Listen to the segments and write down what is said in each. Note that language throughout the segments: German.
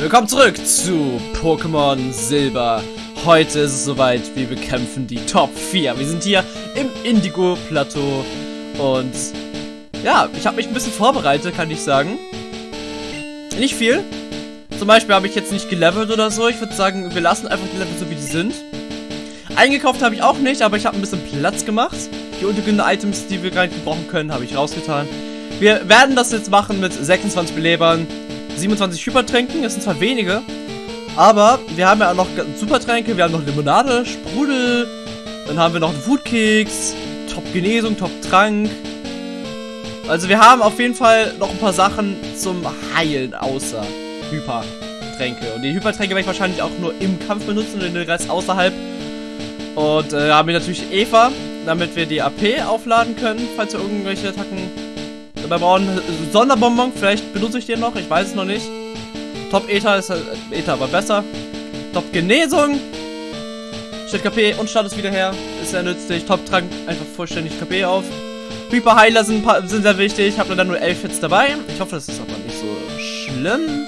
Willkommen zurück zu Pokémon Silber. Heute ist es soweit, wir bekämpfen die Top 4. Wir sind hier im Indigo-Plateau und ja, ich habe mich ein bisschen vorbereitet, kann ich sagen. Nicht viel. Zum Beispiel habe ich jetzt nicht gelevelt oder so. Ich würde sagen, wir lassen einfach die Level so, wie die sind. Eingekauft habe ich auch nicht, aber ich habe ein bisschen Platz gemacht. Die untergründen Items, die wir gerade brauchen können, habe ich rausgetan. Wir werden das jetzt machen mit 26 Belebern, 27 Hypertränken. Das sind zwar wenige, aber wir haben ja auch noch Supertränke. Wir haben noch Limonade, Sprudel. Dann haben wir noch einen Foodkeks, Top-Genesung, Top-Trank. Also wir haben auf jeden Fall noch ein paar Sachen zum Heilen außer Hypertränke. Und die Hypertränke werde ich wahrscheinlich auch nur im Kampf benutzen und den Rest außerhalb. Und äh, haben wir natürlich Eva, damit wir die AP aufladen können, falls wir irgendwelche Attacken dabei brauchen. Sonderbonbon, vielleicht benutze ich den noch, ich weiß es noch nicht. Top Ether ist halt, Ether aber besser. Top Genesung. Stellt KP und Status wieder her. Ist sehr nützlich. Top Trank einfach vollständig KP auf. Hyper Heiler sind, sind sehr wichtig. Ich habe dann nur 11 Hits dabei. Ich hoffe, das ist aber nicht so schlimm.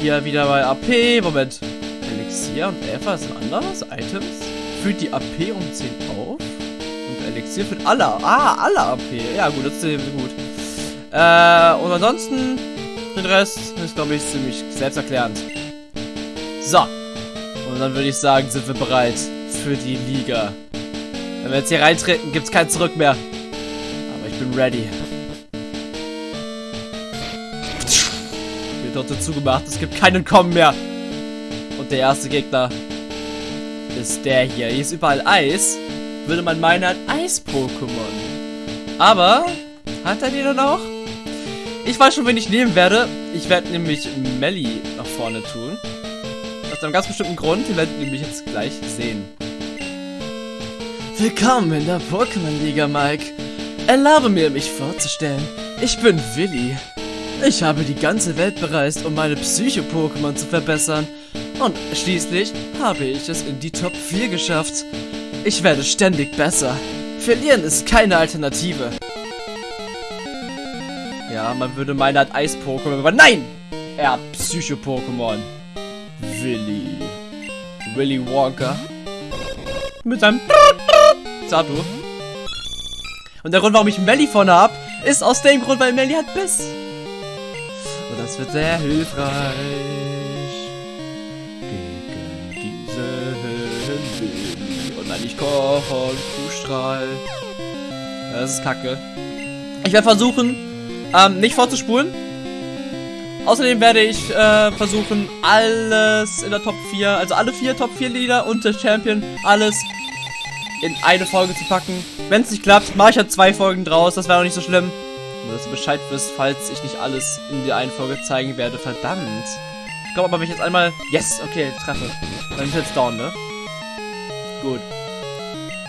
Hier wieder bei AP. Moment. Elixier und Eva sind anders. Items. Fühlt die AP um 10 auf. Elixier fühlt alle. Ah, alle AP. Ja, gut, das ist gut. Äh, und ansonsten, den Rest ist, glaube ich, ziemlich selbsterklärend. So. Und dann würde ich sagen, sind wir bereit für die Liga. Wenn wir jetzt hier reintreten, gibt es kein Zurück mehr. Aber ich bin ready. Wird dort zugemacht. Es gibt keinen Kommen mehr. Und der erste Gegner ist der hier. Hier ist überall Eis. Würde man meinen, ein Eis-Pokémon. Aber hat er die dann auch? Ich weiß schon, wen ich nehmen werde. Ich werde nämlich Melly nach vorne tun. Aus einem ganz bestimmten Grund. Ihr werdet nämlich jetzt gleich sehen. Willkommen in der Pokémon-Liga, Mike. Erlaube mir, mich vorzustellen. Ich bin Willi. Ich habe die ganze Welt bereist, um meine Psycho-Pokémon zu verbessern. Und schließlich habe ich es in die Top 4 geschafft. Ich werde ständig besser. Verlieren ist keine Alternative. Ja, man würde meinen, er hat Eis-Pokémon, aber nein! Er hat Psycho-Pokémon. Willy. Willy Wonka. Mit seinem Satu. Und der Grund, warum ich Melly vorne habe, ist aus dem Grund, weil Melly hat Biss. Und das wird sehr hilfreich. Kochen, Kuhstrahl. Das ist kacke. Ich werde versuchen, ähm, nicht vorzuspulen. Außerdem werde ich äh, versuchen, alles in der Top 4, also alle vier Top 4 Lieder und der Champion, alles in eine Folge zu packen. Wenn es nicht klappt, mache ich halt zwei Folgen draus, das wäre auch nicht so schlimm. Nur, dass du Bescheid wirst, falls ich nicht alles in der einen Folge zeigen werde. Verdammt. Ich glaube aber, wenn ich jetzt einmal... Yes, okay, treffe. Dann ich jetzt down, ne? Gut.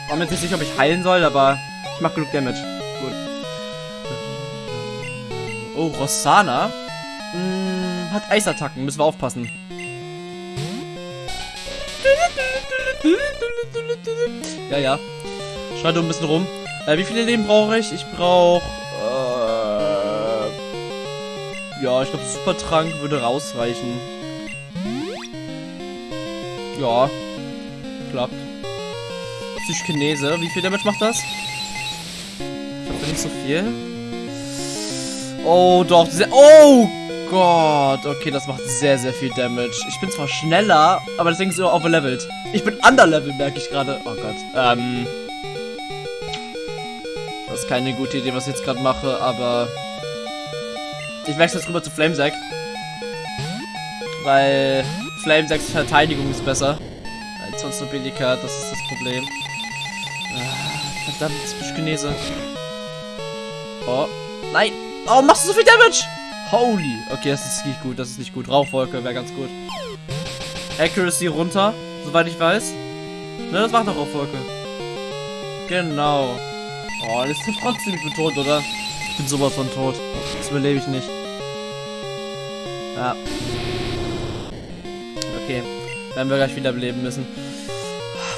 Ich war mir nicht sicher, ob ich heilen soll, aber ich mache genug Damage. Gut. Oh, Rossana. Hm, hat Eisattacken, müssen wir aufpassen. Ja, ja. Schreit ein bisschen rum. Äh, wie viele Leben brauche ich? Ich brauche... Äh, ja, ich glaube, Supertrank würde rausreichen. Ja. Klappt. Psychkinese. Wie viel Damage macht das? Ich glaube nicht so viel. Oh, doch. Oh Gott. Okay, das macht sehr, sehr viel Damage. Ich bin zwar schneller, aber deswegen ist es overlevelt. Ich bin underlevel, merke ich gerade. Oh Gott. Ähm. Das ist keine gute Idee, was ich jetzt gerade mache, aber... Ich wechsle jetzt rüber zu Flamesack. Weil Flamesacks Verteidigung ist besser. Als sonst nur Belika, das ist das Problem. Verdammt, Genese. Oh. Nein! Oh, machst du so viel Damage? Holy. Okay, das ist nicht gut, das ist nicht gut. Rauchwolke wäre ganz gut. Accuracy runter, soweit ich weiß. Ne, das macht doch Rauchwolke. Genau. Oh, das ist trotzdem, ich bin tot, oder? Ich bin sowas von tot. Das überlebe ich nicht. Ja. Okay. Werden wir gleich wieder beleben müssen.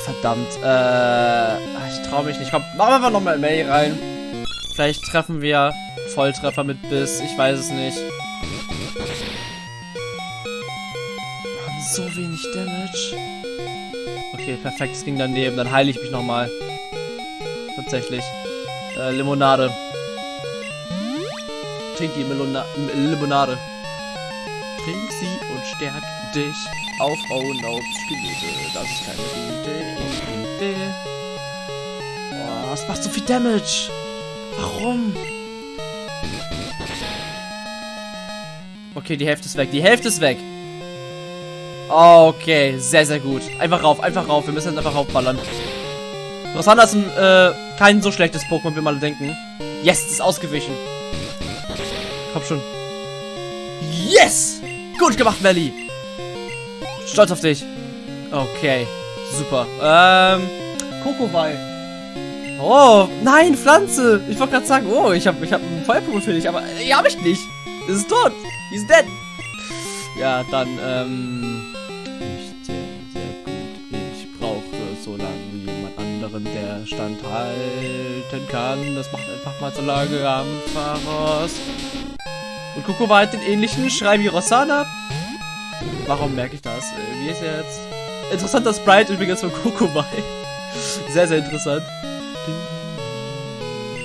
Verdammt. Äh, ich traue mich nicht. Komm, machen wir einfach nochmal Mail rein. Vielleicht treffen wir Volltreffer mit Biss. Ich weiß es nicht. so wenig Damage. Okay, perfekt, es ging daneben. Dann heile ich mich nochmal. Tatsächlich. Äh, Limonade. Trink die Melona Limonade. Trink sie und stärk dich auf. Oh no. Das ist keine gute Idee. Es macht so viel Damage. Warum? Okay, die Hälfte ist weg. Die Hälfte ist weg. Okay, sehr, sehr gut. Einfach rauf, einfach rauf. Wir müssen jetzt einfach raufballern. Rosanna ist ein, äh, kein so schlechtes Pokémon, wie man denken. Yes, ist ausgewichen. Komm schon. Yes! Gut gemacht, Melly. Stolz auf dich. Okay, super. Ähm, Kokowai. Oh, nein, Pflanze. Ich wollte gerade sagen, oh, ich habe ich hab ein Feuerpokémon für dich, aber äh, habe ich nicht. Es ist tot. He's dead. Ja, dann, ähm, nicht sehr, sehr gut. Ich brauche so lange wie jemand anderen, der standhalten kann. Das macht einfach mal so lange am Fahrers. Und Coco war halt den ähnlichen Schrei wie Rossana. Warum merke ich das? Äh, wie ist er jetzt? Interessanter Sprite übrigens von Kokowai. Sehr, sehr interessant.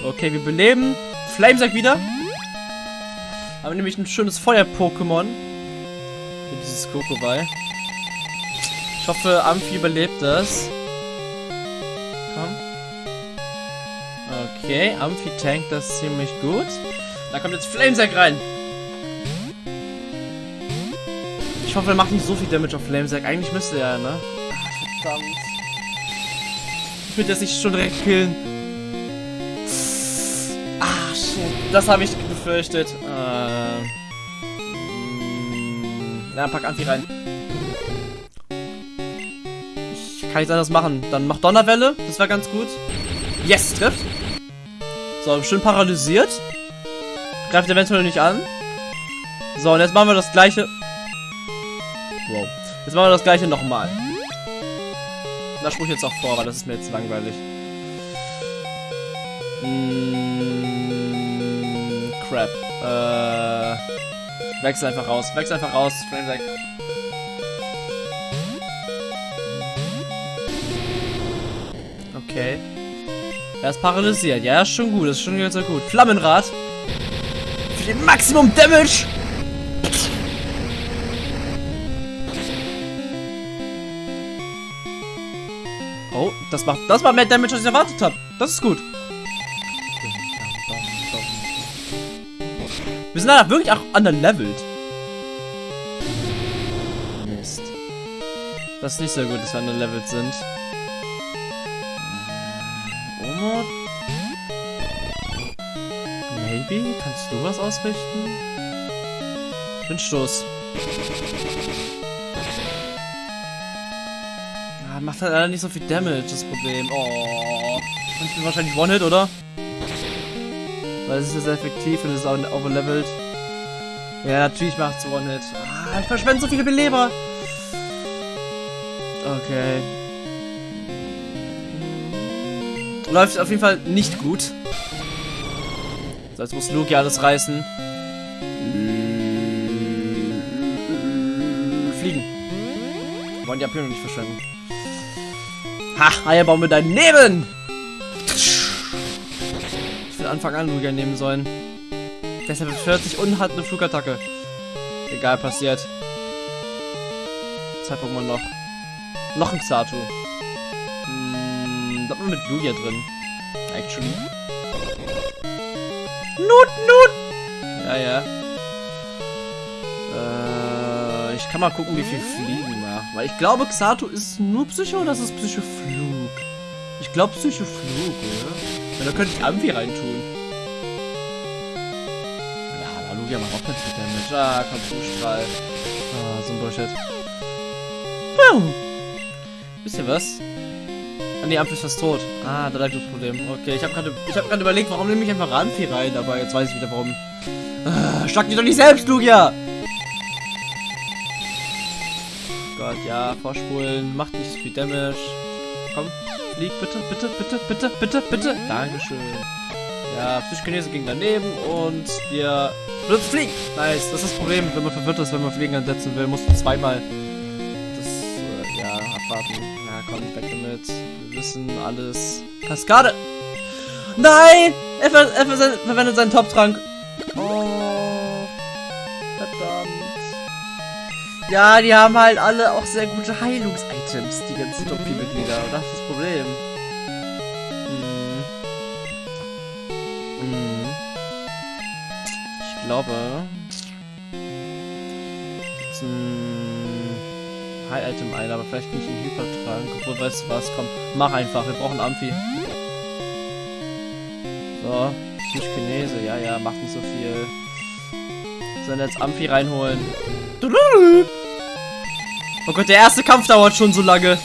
Okay, wir beleben. Flamesack wieder. Haben nämlich ein schönes Feuer-Pokémon. Für dieses Kokowai. Ich hoffe, Amphi überlebt das. Komm. Okay, Amphi tankt das ziemlich gut. Da kommt jetzt Flamesack rein. Ich hoffe, er macht nicht so viel Damage auf Flamesack. Eigentlich müsste er, ne? Ach, verdammt. Ich will das nicht schon direkt killen. Das habe ich befürchtet. Äh, ja, pack Anti rein. Ich kann nichts anderes machen. Dann mach Donnerwelle. Das war ganz gut. Yes, trifft. So, schön paralysiert. Greift eventuell nicht an. So, und jetzt machen wir das gleiche. Wow. Jetzt machen wir das gleiche nochmal. Da spruch ich jetzt auch vor, weil das ist mir jetzt langweilig. Mm, crap. Äh, wechsel einfach raus. Wechsel einfach raus. Flame weg. Okay. Er ist paralysiert. Ja, ist schon gut. Ist schon ganz gut. Flammenrad. Für den Maximum Damage. Oh, das macht, das macht mehr Damage, als ich erwartet habe. Das ist gut. Wir sind da wirklich auch underleveled. Mist. Das ist nicht so gut, dass wir underleveled sind. Omod? Maybe? Kannst du was ausrichten? Windstoß. Ja, macht halt leider nicht so viel Damage, das Problem. Oh. Und ich bin wahrscheinlich One-Hit, oder? Weil es ist sehr effektiv und es ist auch overlevelt. Ja, natürlich macht es One-Hit. Ah, ich verschwende so viele Beleber. Okay. Läuft auf jeden Fall nicht gut. So, jetzt muss Luke ja alles reißen. Fliegen. Wollen die Abhörung nicht verschwenden. Ha, Eierbaum mit will Anfang an Lugia nehmen sollen. Deshalb 40 und hat eine Flugattacke. Egal, passiert. Zwei Pokémon noch. Noch ein Xatu. Hm, mit Lugia drin. Actually. Nut, Nut! Ja, ja. Äh, ich kann mal gucken, wie viel Fliegen macht. Weil ich glaube, Xatu ist nur Psycho oder ist es Psychoflug? Ich glaube Psychoflug, oder? Ja, da könnte ich Amphi reintun. Ja, da Lugia macht auch ganz viel Damage. Ah, komm, Zustrahl. Ah, so ein Bullshit. Hm. Wisst ihr was? Ah, nee, Amphi ist fast tot. Ah, da lag das Problem. Okay, ich habe gerade hab überlegt, warum nehme ich einfach Amphi rein, aber jetzt weiß ich wieder warum. Ah, schlag dich doch nicht selbst, Lugia! Gott, ja, vorspulen, macht nicht so viel Damage. Komm, flieg bitte, bitte, bitte, bitte, bitte, bitte. Dankeschön. Ja, Psychokinese ging daneben und wir fliegen. Nice, das ist das Problem, wenn man verwirrt ist, wenn man Fliegen ansetzen will, musst du zweimal abwarten. Ja, komm, weg damit. Wir wissen alles. Kaskade! Nein! Er, ver er ver verwendet seinen Top-Trank. Oh. Verdammt. Ja, die haben halt alle auch sehr gute Heilungs-Items, die ganzen Top-4-Mitglieder. Das ist das Problem. Hm. Hm. Ich glaube... Jetzt ein High-Item ein, aber vielleicht nicht ein Hypertrank. Obwohl, weißt du was, komm, mach einfach. Wir brauchen Amphi. So, Psychkinese, ja, ja, macht nicht so viel. Sollen jetzt Amphi reinholen. Oh Gott, der erste Kampf dauert schon so lange.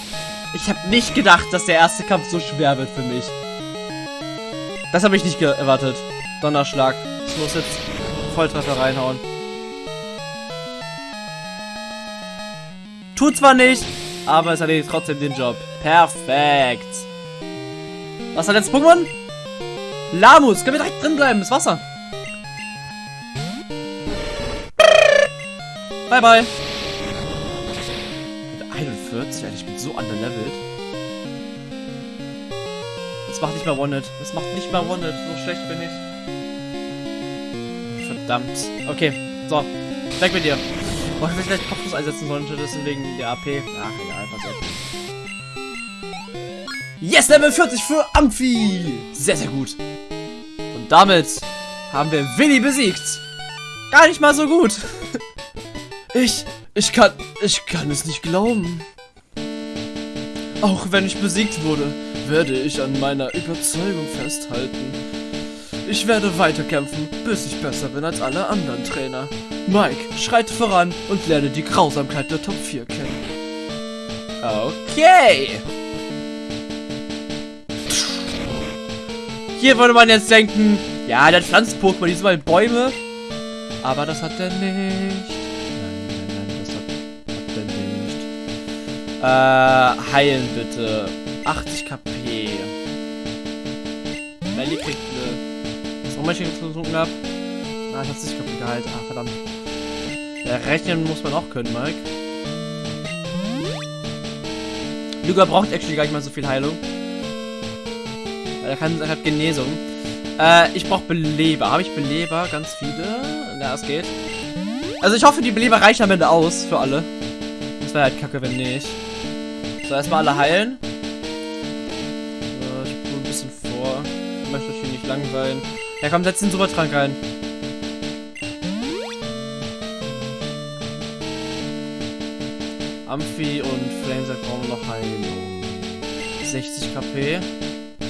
Ich habe nicht gedacht, dass der erste Kampf so schwer wird für mich. Das habe ich nicht erwartet. Donnerschlag. Ich muss jetzt Volltreffer reinhauen. Tut zwar nicht, aber es erledigt trotzdem den Job. Perfekt. Was hat jetzt Pokémon? Lamus, können wir direkt drin bleiben, das Wasser. Bye, bye. Mit 41, Alter, ich bin so underlevelt. Das macht nicht mal One-Hit. Das macht nicht mal One-Hit. So schlecht bin ich. Verdammt. Okay, so. Weg mit dir. Boah, ich vielleicht Kopfschuss einsetzen sollen, deswegen der AP. Ach, egal, soll's. Yes, Level 40 für Amphi. Sehr, sehr gut. Und damit haben wir Willi besiegt. Gar nicht mal so gut. Ich, ich kann, ich kann es nicht glauben. Auch wenn ich besiegt wurde, werde ich an meiner Überzeugung festhalten. Ich werde weiterkämpfen, bis ich besser bin als alle anderen Trainer. Mike, schreite voran und lerne die Grausamkeit der Top 4 kennen. Okay. Hier würde man jetzt denken, ja, der Pflanzen-Pokémon, die sind mal Bäume. Aber das hat er nicht. Äh, heilen bitte. 80 KP. Melly kriegt eine. Was auch mal ich getrunken habe. Ah, ich hab 60 KP geheilt. Ah, verdammt. Ja, rechnen muss man auch können, Mike. Luga braucht actually gar nicht mal so viel Heilung. Er kann er hat Genesung. Äh, ich brauche Beleber. Habe ich Beleber? Ganz viele? Na, es geht. Also ich hoffe, die Beleber reichen am Ende aus für alle. Das wäre halt kacke, wenn nicht. So, erstmal alle heilen. So, ich spule ein bisschen vor. Ich möchte euch hier nicht langweilen. Ja, komm, setz den Supertrank rein. Amphi und Flamesack brauchen noch Heilung. 60 KP. Mhm.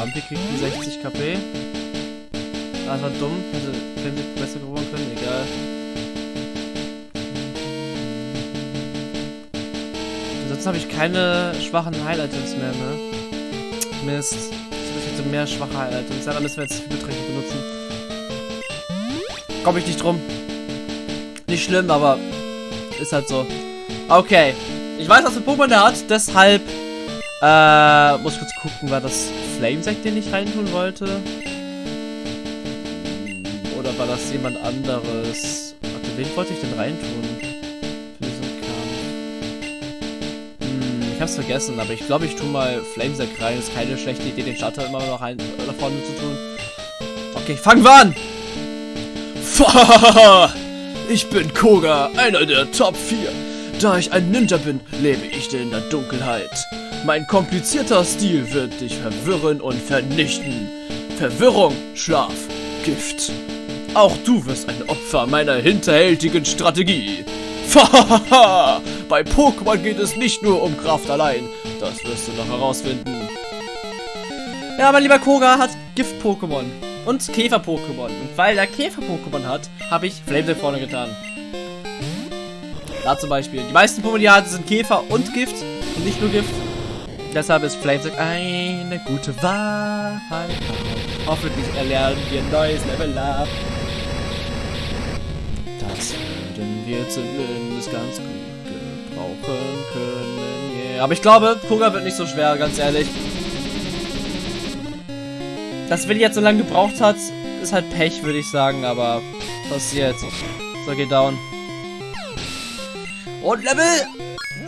Amphi kriegt die 60 KP. Das war dumm. Hätte Flamesack besser geworden können. Egal. Ansonsten habe ich keine schwachen Highlight-Items mehr, ne? Mist. Ich hätte mehr schwache Highlight-Items. Ja, dann müssen wir jetzt Übertränke benutzen. Komme ich nicht drum. Nicht schlimm, aber ist halt so. Okay. Ich weiß, was für Pokémon der hat, deshalb äh, muss ich kurz gucken, war das Flamesect, den ich reintun wollte? Oder war das jemand anderes? Warte, wen wollte ich denn reintun? Hab's vergessen, aber ich glaube, ich tue mal Flamesack rein. Ist keine schlechte Idee, den Starter immer noch rein, nach vorne zu tun. Okay, fangen wir an! Ich bin Koga, einer der Top 4. Da ich ein Ninja bin, lebe ich in der Dunkelheit. Mein komplizierter Stil wird dich verwirren und vernichten. Verwirrung, Schlaf, Gift. Auch du wirst ein Opfer meiner hinterhältigen Strategie. Bei Pokémon geht es nicht nur um Kraft allein. Das wirst du noch herausfinden. Ja, mein lieber Koga hat Gift-Pokémon und Käfer-Pokémon. Und weil er Käfer-Pokémon hat, habe ich Flamesec vorne getan. Da zum Beispiel. Die meisten Pokémon, die hat, sind Käfer und Gift und nicht nur Gift. Deshalb ist Flamesec eine gute Wahrheit. Hoffentlich erlernen wir ein neues Level up. Das würden wir zumindest ganz gut gebrauchen können. Yeah. Aber ich glaube, Koga wird nicht so schwer, ganz ehrlich. Dass Willi jetzt so lange gebraucht hat, ist halt Pech, würde ich sagen, aber passiert. So, geht down. Und Level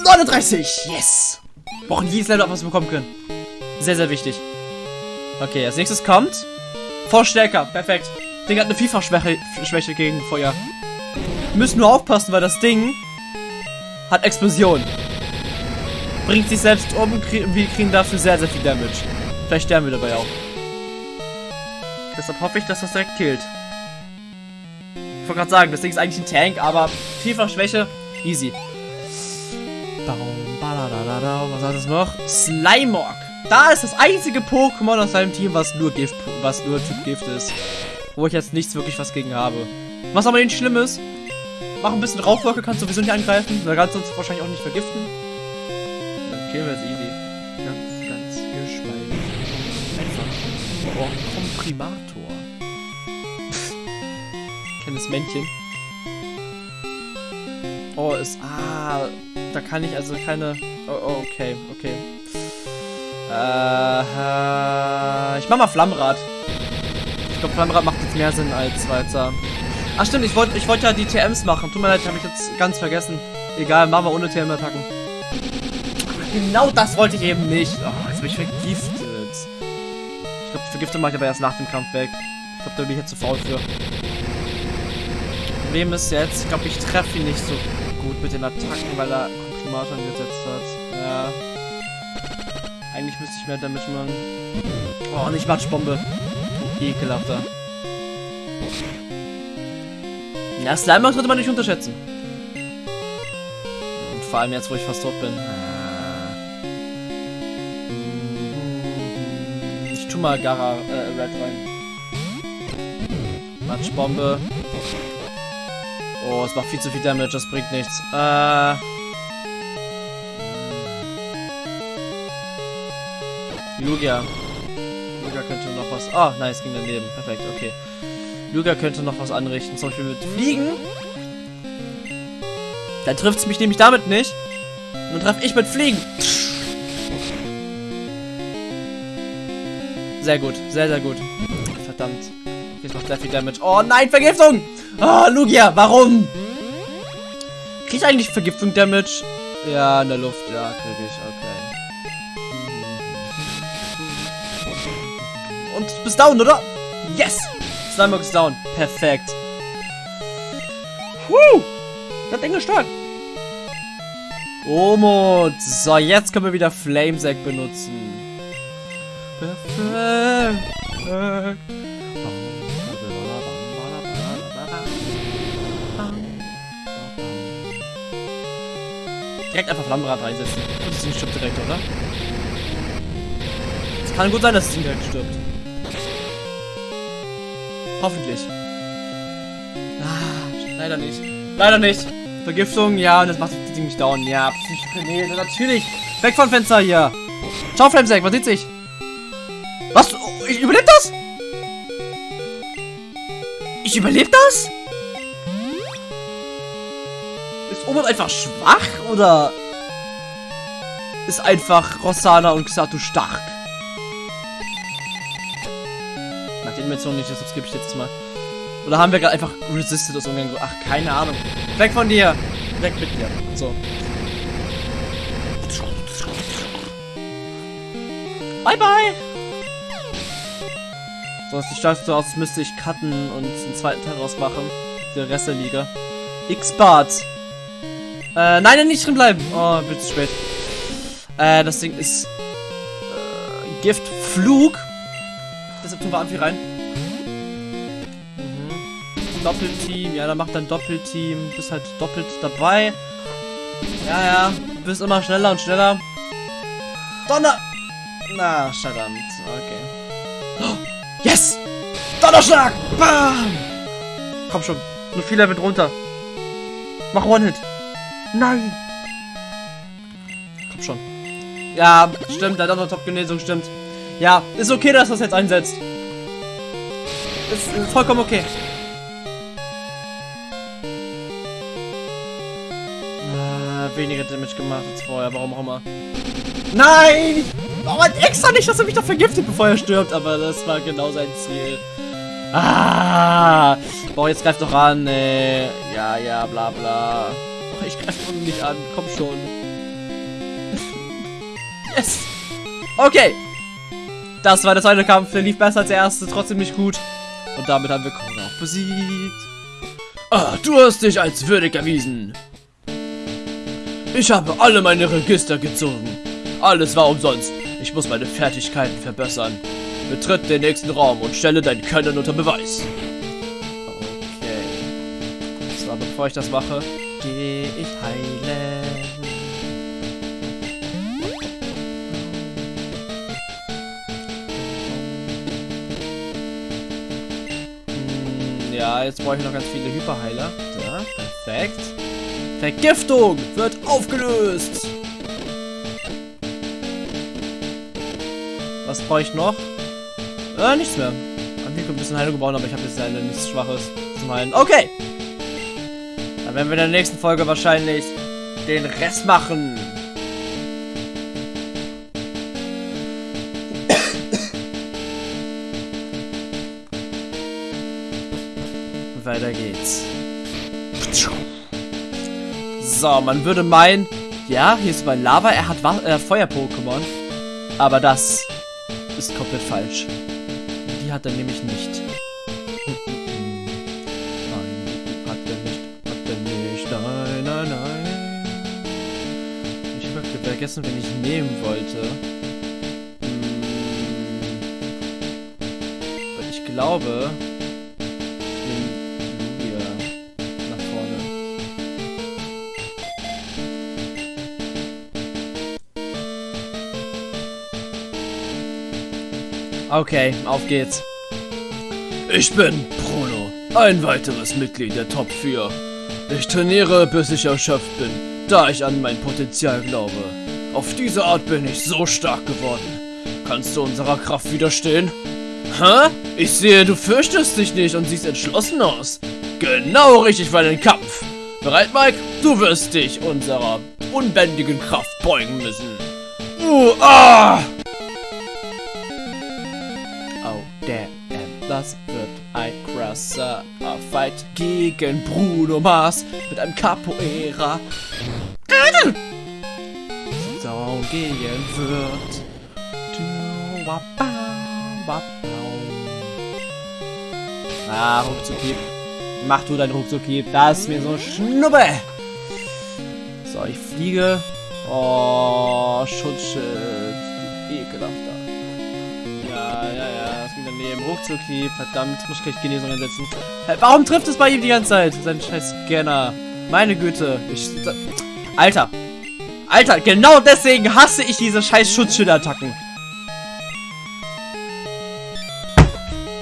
39! Yes! Brauchen jedes Level, was wir bekommen können. Sehr, sehr wichtig. Okay, als nächstes kommt... Vorstärker. Perfekt. Ding hat eine Vielfachschwäche Schwäche gegen Feuer. Wir müssen nur aufpassen, weil das Ding hat Explosion. Bringt sich selbst um und wir kriegen dafür sehr, sehr viel Damage. Vielleicht sterben wir dabei auch. Deshalb hoffe ich, dass das direkt killt. Ich wollte gerade sagen, das Ding ist eigentlich ein Tank, aber Vielfachschwäche, easy. Was hat es noch? Slimog. Da ist das einzige Pokémon aus seinem Team, was nur Gift, was nur Typ Gift ist. Wo ich jetzt nichts wirklich was gegen habe. Was aber nicht schlimm ist, mach ein bisschen Rauchwolke, kannst sowieso nicht angreifen. Da kannst du uns wahrscheinlich auch nicht vergiften. Dann killen wir es easy. Ganz, ganz geschmeidig. Einfach. Oh, Komprimator. Kleines Männchen. Oh, ist. Ah, da kann ich also keine. Oh, oh okay, okay. Äh, ich mach mal Flammrad. Ich glaube, Flammrad macht jetzt mehr Sinn als weiter. Ach stimmt, ich wollte ich wollt ja die TMs machen. Tut mir leid, habe ich jetzt ganz vergessen. Egal, machen wir ohne TM-Attacken. Genau das wollte ich eben nicht. Oh, jetzt bin ich vergiftet. Ich glaube, Vergiftung mache ich aber erst nach dem Kampf weg. Ich glaube, da bin ich jetzt zu faul für. Problem ist jetzt, ich glaube, ich treffe ihn nicht so gut mit den Attacken, weil er Komprimator gesetzt hat. Ja. Eigentlich müsste ich mehr damit machen. Oh, nicht Matschbombe. Ekelhafter. Ja, Slimer sollte man nicht unterschätzen. Und vor allem jetzt, wo ich fast tot bin. Ich tu mal Gara äh, Red rein. Matschbombe. Oh, es macht viel zu viel Damage, das bringt nichts. Äh. Lugia. Lugia könnte noch was... Oh, nice, ging daneben. Perfekt, okay. Lugia könnte noch was anrichten. Zum Beispiel mit Fliegen. Dann trifft es mich nämlich damit nicht. Und dann treffe ich mit Fliegen. Sehr gut, sehr, sehr gut. Verdammt. Jetzt macht sehr viel Damage. Oh nein, Vergiftung! Oh, Lugia, warum? Krieg ich eigentlich Vergiftung Damage? Ja, in der Luft, ja, krieg ich, okay. Und du bist down, oder? Yes! Slimeburg ist down. Perfekt. Woo! Das Ding ist stark. Omod. So, jetzt können wir wieder Flamesack benutzen. Perfekt. Direkt einfach Flammenrad reinsetzen. Und das Ding stirbt direkt, oder? Es kann gut sein, dass das Ding direkt stirbt. Hoffentlich. Ah, leider nicht. Leider nicht. Vergiftung, ja, und das macht das Ding nicht down. Ja, nee, natürlich. Weg von Fenster hier. Ciao, Flamsack, was sieht sich? Was? Oh, ich überlebe das? Ich überlebe das? Ist Omod einfach schwach oder ist einfach Rossana und Xatu stark? Dimensionen nicht, deshalb skippe ich jetzt mal. Oder haben wir gerade einfach resisted aus irgendeinem Ach, keine Ahnung. Weg von dir! Weg mit dir. So. Bye bye! So, es sieht so aus, als müsste ich cutten und einen zweiten Teil rausmachen. Der Rest der Liga. X-Bart! Äh, nein, nicht drin bleiben. Oh, wird zu spät. Äh, das Ding ist äh, Giftflug. Deshalb tun wir Amphi rein. Doppelteam. Ja, dann macht dann Doppelteam. Bist halt doppelt dabei. Ja, ja. Bist immer schneller und schneller. Donner! Na, verdammt. Okay. Oh, yes! Donnerschlag! Bam! Komm schon. Nur viel Level drunter. Mach One-Hit. Nein! Komm schon. Ja, stimmt, der hat auch noch Top-Genesung, stimmt. Ja, ist okay, dass das jetzt einsetzt. Ist, ist vollkommen okay. Ah, weniger Damage gemacht als vorher, warum auch immer. Nein! Oh, extra nicht, dass er mich doch vergiftet, bevor er stirbt, aber das war genau sein Ziel. Ah! Boah, jetzt greift doch an, ey. Ja, ja, bla bla. Ich greife nicht an, komm schon. Yes! Okay. Das war der zweite Kampf. Der lief besser als der erste. Trotzdem nicht gut. Und damit haben wir Kron auch besiegt. Ah, du hast dich als würdig erwiesen. Ich habe alle meine Register gezogen. Alles war umsonst. Ich muss meine Fertigkeiten verbessern. Betritt den nächsten Raum und stelle dein Können unter Beweis. Okay. So, bevor ich das mache, gehe ich heilen. Hm, Ja, jetzt brauche ich noch ganz viele Hyperheiler. Da, perfekt. Vergiftung wird aufgelöst. Was brauche ich noch? Äh, nichts mehr. Hab mir ein bisschen Heilung gebaut, aber ich habe jetzt leider nichts Schwaches zum Heilen. Okay. Dann werden wir in der nächsten Folge wahrscheinlich den Rest machen. Weiter geht's. So, man würde meinen, ja, hier ist bei Lava, er hat äh, Feuer-Pokémon. Aber das ist komplett falsch. Die hat er nämlich nicht. Nein, hat er nicht. Hat er nicht. Nein, nein, nein. Ich habe vergessen, wen ich nehmen wollte. Hm. Ich glaube, Okay, auf geht's. Ich bin Bruno, ein weiteres Mitglied der Top 4. Ich trainiere, bis ich erschöpft bin, da ich an mein Potenzial glaube. Auf diese Art bin ich so stark geworden. Kannst du unserer Kraft widerstehen? Hä? Ich sehe, du fürchtest dich nicht und siehst entschlossen aus. Genau richtig für einen Kampf. Bereit, Mike? Du wirst dich unserer unbändigen Kraft beugen müssen. Uh, ah! Das wird ein krasser Fight gegen Bruno Mars mit einem Capoeira. So gehen wird. Ah, Ruckzuckhieb. Mach du dein Ruckzuckhieb. Das ist mir so schnuppe. So, ich fliege. Oh, Schutzschild. Daneben. Ruckzuckhieb, verdammt, muss ich gleich Genesung einsetzen. Warum trifft es bei ihm die ganze Zeit? Sein scheiß Scanner. Meine Güte. Ich, Alter. Alter, genau deswegen hasse ich diese scheiß Schutzschildattacken.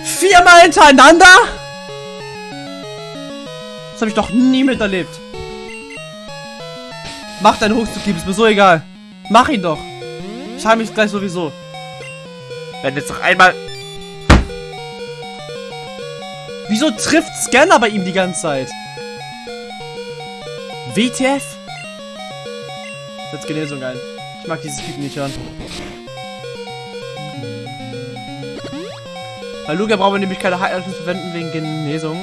Viermal hintereinander? Das habe ich doch nie miterlebt. Mach deinen Ruckzuckhieb, ist mir so egal. Mach ihn doch. Ich habe mich gleich sowieso. Wenn jetzt noch einmal... Wieso trifft Scanner bei ihm die ganze Zeit? WTF? Setz Genesung ein. Ich mag dieses Piepen nicht hören. Bei Lugia brauchen wir nämlich keine Heilung verwenden wegen Genesung.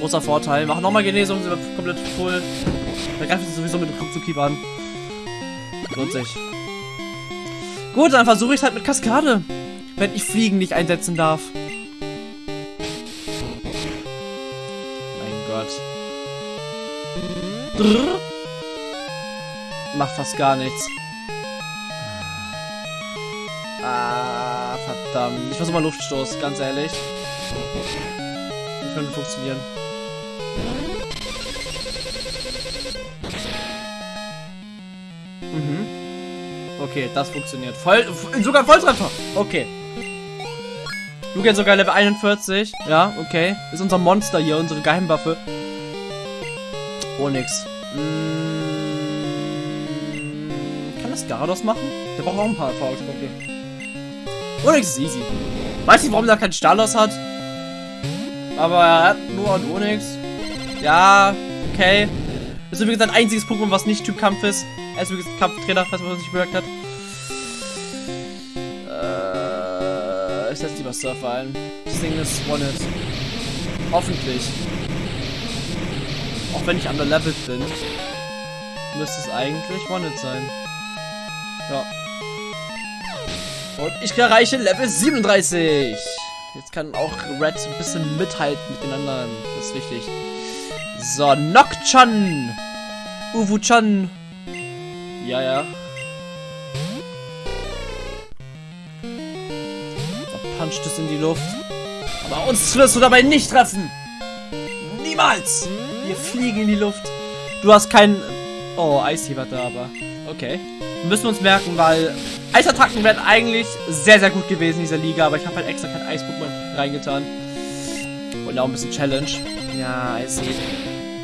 Großer Vorteil. Mach nochmal Genesung, sind wir komplett voll. Da greifen sie sowieso mit dem Ruckzuckhieb an. Lohnt sich. Gut, dann versuche ich es halt mit Kaskade. Wenn ich Fliegen nicht einsetzen darf. Drrr. Macht fast gar nichts. Ah, verdammt. Ich versuche mal Luftstoß, ganz ehrlich. Das könnte funktionieren. Mhm. Okay, das funktioniert. Voll, sogar Volltreffer. Okay. Lugia sogar Level 41. Ja, okay. Ist unser Monster hier, unsere Geheimwaffe. Oh, nix. Mm, kann das Garados machen? Der braucht auch ein paar Erfahrungspunkte. Onyx ist easy. Weiß nicht, warum er keinen Stalos hat. Aber er hat nur einen Onyx. Ja, okay. Das ist übrigens ein einziges Pokémon, was nicht Typ Kampf ist. Er ist übrigens Kampftrainer, falls man das nicht bemerkt hat. Äh, ich setze lieber Surfer ein. Das Ding ist One-Hit. Hoffentlich. Wenn ich underlevelt bin, müsste es eigentlich One-Hit sein. Ja. Und ich erreiche Level 37. Jetzt kann auch Red ein bisschen mithalten mit den anderen. Das ist wichtig. So, Nokchan. Uwu-chan. Ja, ja. Da puncht es in die Luft. Aber uns wirst du dabei nicht treffen. Niemals. Wir fliegen in die Luft. Du hast keinen... Oh, war da, aber... Okay. Müssen wir uns merken, weil Eisattacken wären eigentlich sehr, sehr gut gewesen in dieser Liga, aber ich habe halt extra kein Eis-Pokémon reingetan. Und auch ein bisschen Challenge. Ja, Icy.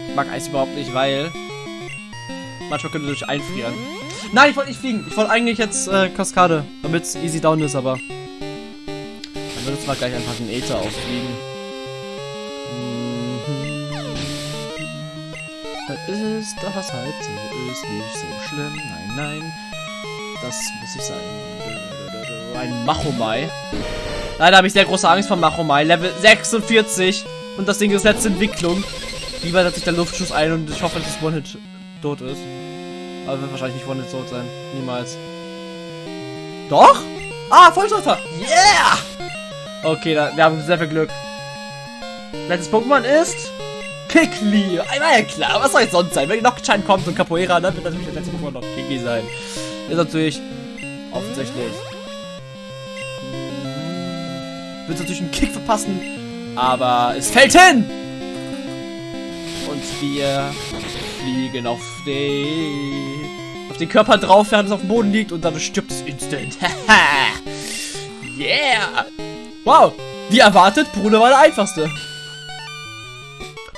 Ich mag Eis überhaupt nicht, weil manchmal könnte durch einfrieren. Nein, ich wollte nicht fliegen. Ich wollte eigentlich jetzt äh, Kaskade, damit es easy down ist, aber dann wird es mal gleich einfach den Äther auffliegen. Ist, dass es halt so ist, nicht so schlimm. Nein, nein. Das muss ich sein. Ein Machomai. Leider habe ich sehr große Angst vor Machomai. Level 46. Und das Ding ist letzte Entwicklung. Lieber setzt sich der Luftschuss ein und ich hoffe, dass das One-Hit tot ist. Aber wird wahrscheinlich nicht One-Hit tot sein. Niemals. Doch? Ah, Volltreffer! Yeah! Okay, da, wir haben sehr viel Glück. Letztes Pokémon ist... Kikli! Einmal ja klar, was soll es sonst sein? Wenn Nocturne kommt und Capoeira, dann wird natürlich das letzte Pokémon noch Kikli sein. Ist natürlich offensichtlich. Wird natürlich einen Kick verpassen, aber es fällt hin! Und wir fliegen auf den, auf den Körper drauf, während es auf dem Boden liegt und dann stirbt es instant. yeah! Wow! Wie erwartet, Bruder war der einfachste.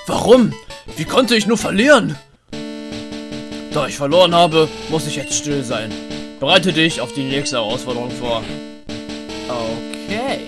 Warum? Wie konnte ich nur verlieren? Da ich verloren habe, muss ich jetzt still sein. Bereite dich auf die nächste Herausforderung vor. Okay.